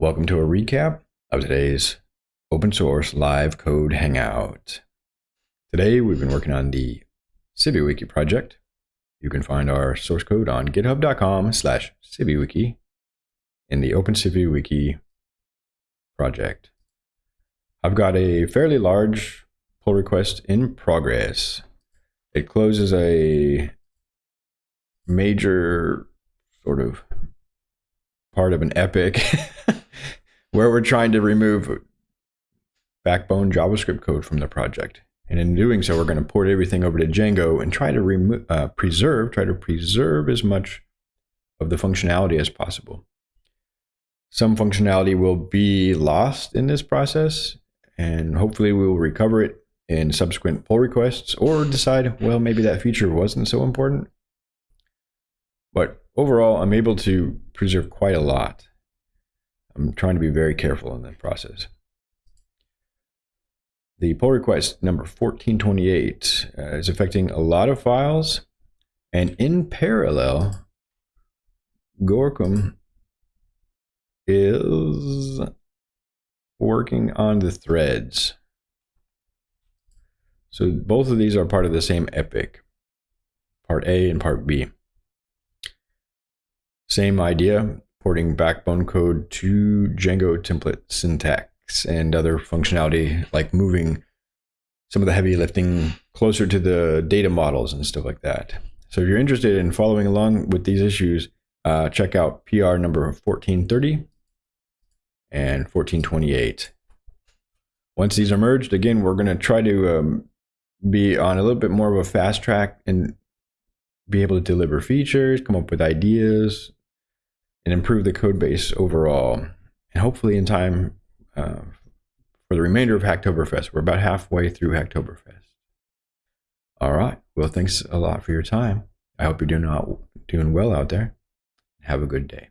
Welcome to a recap of today's open source live code hangout. Today we've been working on the CiviWiki project. You can find our source code on github.com slash CiviWiki in the Open CiviWiki project. I've got a fairly large pull request in progress. It closes a major sort of part of an epic where we're trying to remove backbone JavaScript code from the project. And in doing so, we're going to port everything over to Django and try to remo- uh, preserve, try to preserve as much of the functionality as possible. Some functionality will be lost in this process, and hopefully we will recover it in subsequent pull requests or decide, well, maybe that feature wasn't so important. But overall, I'm able to preserve quite a lot. I'm trying to be very careful in that process. The pull request number 1428 uh, is affecting a lot of files, and in parallel, Gorkum is working on the threads. So both of these are part of the same epic, part A and part B. Same idea, porting backbone code to Django template syntax and other functionality like moving some of the heavy lifting closer to the data models and stuff like that. So if you're interested in following along with these issues, uh, check out PR number 1430 and 1428. Once these are merged, again, we're going to try to um, be on a little bit more of a fast track and be able to deliver features, come up with ideas, and improve the code base overall. And hopefully, in time uh, for the remainder of Hacktoberfest, we're about halfway through Hacktoberfest. All right. Well, thanks a lot for your time. I hope you're doing, doing well out there. Have a good day.